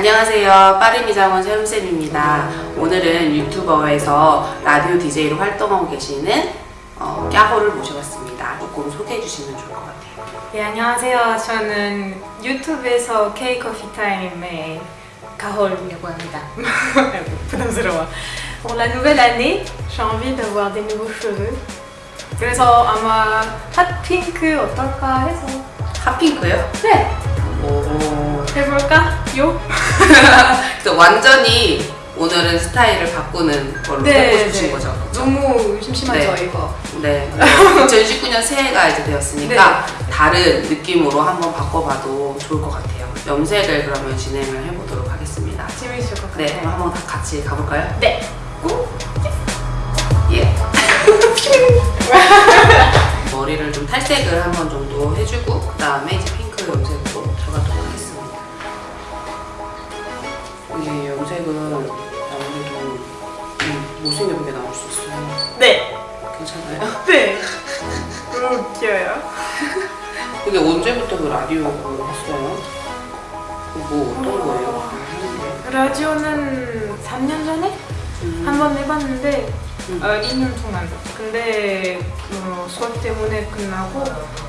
안녕하세요. 빠르미장원 세훈쌤입니다. 오늘은 유튜버에서 라디오 DJ로 활동하고 계시는 어, 까호를 모셔봤습니다. 조금 소개해 주시면 좋을 것 같아요. 네, 안녕하세요. 저는 유튜브에서 K-Coffee Time의 가홀이라고 합니다. 부담스러워. Pour la nouvelle année, j'ai envie d'avoir des nouveaux cheveux. 그래서 아마 핫핑크 어떨까 해서 핫핑크요? 네, 오. 해볼까? 요? 그래서 완전히 오늘은 스타일을 바꾸는 걸로 해보고 싶으신 거죠? 그쵸? 너무 심심하죠, 네. 이거. 네. 2019년 새해가 이제 되었으니까 다른 느낌으로 한번 바꿔봐도 좋을 것 같아요. 염색을 그러면 진행을 해보도록 하겠습니다. 재밌을 것 같아요. 네, 그럼 한번 다 같이 가볼까요? 네. 예. 머리를 좀 탈색을 한 번 정도 해주고 그 다음에 이제 핑크 염색으 염색은 아무래도 좀 못생겨보게 나올 수 있어요. 네. 괜찮아요? 네. 너무 웃겨요. 근데 언제부터 그 라디오를 했어요? 뭐 어떤 거예요? 라디오는 3년 전에 음. 한번 해봤는데 음. 어, 2년 동안 근데 어, 수업 때문에 끝나고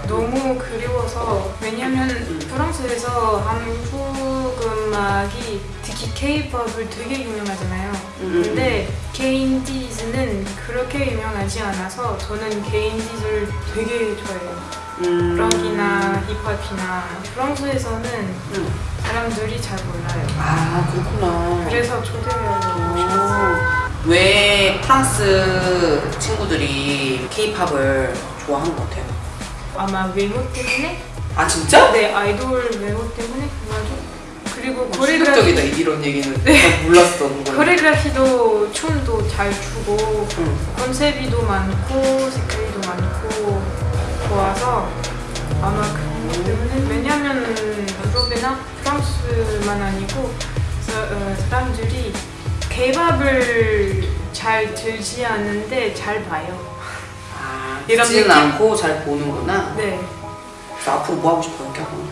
너무 그리워서 왜냐면 프랑스에서 한국 음악이 특히 K-pop을 되게 유명하잖아요 음. 근데 K-인디즈는 그렇게 유명하지 않아서 저는 K-인디즈를 되게 좋아해요 음. 락이나 힙합이나 프랑스에서는 음. 사람들이 잘 몰라요 아 그렇구나. 그래서 싶었어요 오. 왜 프랑스 친구들이 케이팝을 좋아하는 것 같아요? 아마 외모 때문에? 아 진짜? 네 아이돌 외모 때문에 그리고 어, 코레그라피, 충격적이다 이런 얘기는. 난 몰랐어. 코레그라피도 춤도 잘 추고 응. 컨셉이도 많고 색깔도 많고 좋아서 아마 그것 때문에. 왜냐면 유럽이나 프랑스만 아니고 사, 어, 사람들이 케이팝을 잘 들지 않는데 잘 봐요. 아 이런 듣지는 느낌? 않고 잘 보는구나. 네. 앞으로 뭐 하고 싶어요 캬고 아유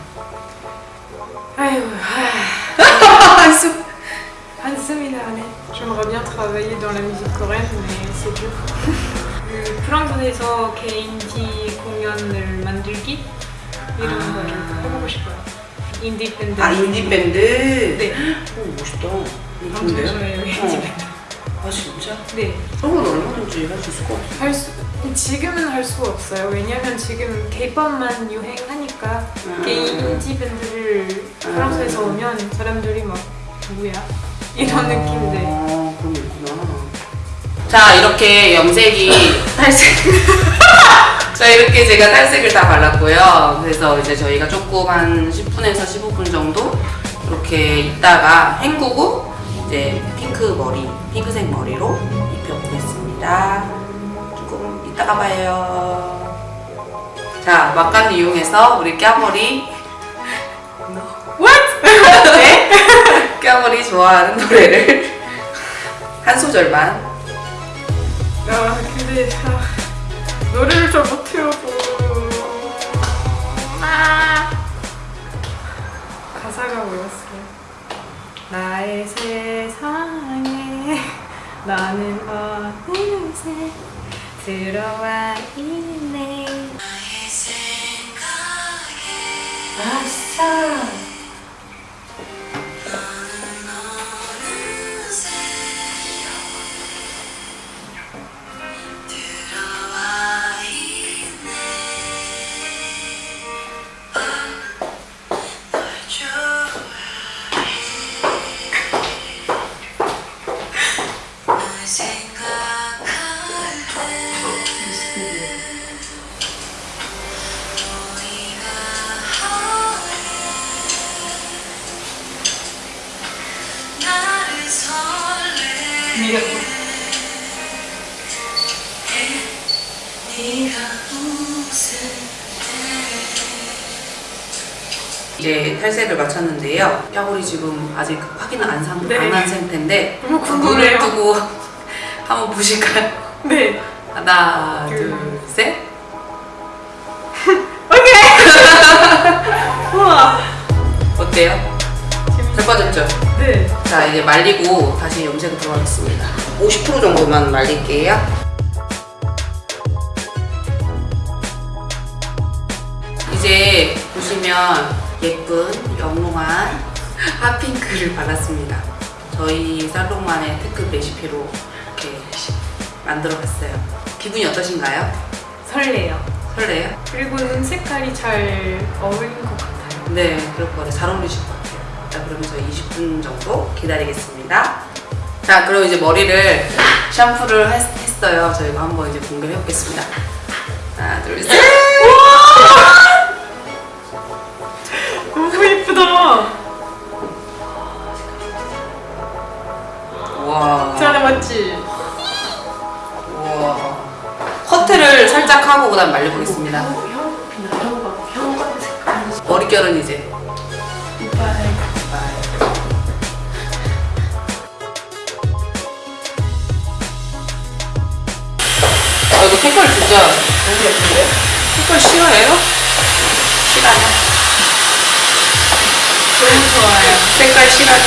J'aimerais bien travailler dans la musique coréenne, mais c'est dur. 그 프랑스에서 개인디 공연을 만들기 이런 아. 거를 해보고 싶어요. 인디 밴드. 아 인디 밴드 네. 오 멋있다 좋은데요? 좋아해요 인디 어. 밴드. 아 진짜? 네. 그런 건 얼마든지 할 수 있을 것 같아 할 수, 지금은 할수 없어요. 왜냐면 지금 K-pop만 유행하니까 음. 개인 인디 밴드를 음. 프랑스에서 오면 사람들이 막 누구야? 이런 느낌인데. 아 그런 게 있구나. 자 이렇게 염색이 탈색. 자 이렇게 제가 탈색을 다 발랐고요. 그래서 이제 저희가 조금 한 10분에서 15분 정도 이렇게 있다가 헹구고 이제 핑크 머리 핑크색 머리로 입혀보겠습니다. 조금 이따가 봐요. 자 막간 이용해서 우리 껴머리. What? 네? 껴머리 좋아하는 노래를 한 소절만 아 근데 아, 노래를 잘 못해요 아. 가사가 뭐였어요? 나의 세상에 나는 어느새 들어와 있네 아싸 이제 탈색을 마쳤는데요. 뼈골이 지금 아직 확인은 안, 상, 네. 안한 상태인데 너무 눈을 궁금해요. 뜨고 한번 보실까요? 네 하나, 둘. 둘, 셋. 자 이제 말리고 다시 염색 들어가겠습니다 50% 정도만 말릴게요 이제 보시면 예쁜 영롱한 핫핑크를 발랐습니다 저희 살롱만의 특급 레시피로 이렇게 만들어 봤어요 기분이 어떠신가요? 설레요. 설레요? 그리고 눈 색깔이 잘 어울린 것 같아요. 네, 그럴 것 같아요. 잘 어울리실 것 같아요. 자, 그러면 저희 20분 정도 기다리겠습니다. 자, 그럼 이제 머리를 샴푸를 했, 했어요. 저희가 한번 이제 공개를 해보겠습니다. 하나, 둘, 셋. 너무 예쁘다. 우와. 잘 맞지? 우와. 커트를 살짝 하고 그 다음 말려보겠습니다. 머릿결은 이제 진짜 너무 예쁜데? 색깔 싫어해요? 싫어요? 너무 좋아요. 색깔 싫어요?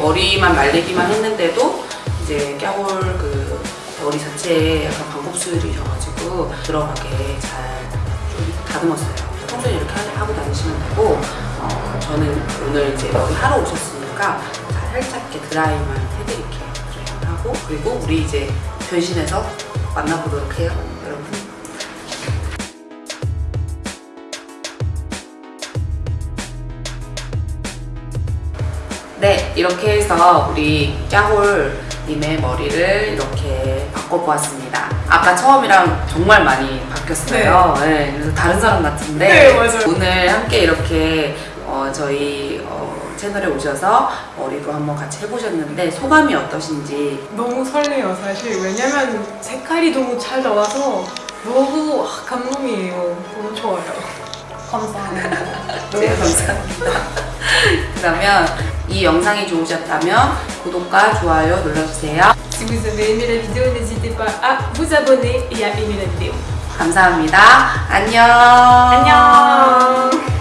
머리만 말리기만 했는데도 이제 깨골 그 머리 자체에 약간 방법술이 져가지고 들어가게 잘 좀 다듬었어요. 평소에 이렇게 하- 하고 다니시면 되고 어, 저는 오늘 이제 머리 하러 오셨으니까 살짝 이렇게 드라이만 해드릴게요. 하고 그리고 우리 이제 변신해서 만나보도록 해요, 여러분. 네, 이렇게 해서 우리 짜홀님의 머리를 이렇게 바꿔보았습니다. 아까 처음이랑 정말 많이 바뀌었어요. 네. 그래서 다른 사람 같은데 네. 오늘 함께 이렇게 어, 저희 어, 채널에 오셔서 머리도 한번 같이 해보셨는데 소감이 어떠신지 너무 설레요 사실 왜냐면 색깔이 너무 잘 나와서 너무 아, 감동이에요 너무 좋아요 감사합니다 네, 감사합니다. 그러면 이 영상이 좋으셨다면 구독과 좋아요 눌러주세요. Si vous avez aimé la vidéo, n'hésitez pas à vous abonner et à aimer la vidéo. 감사합니다. 안녕. 안녕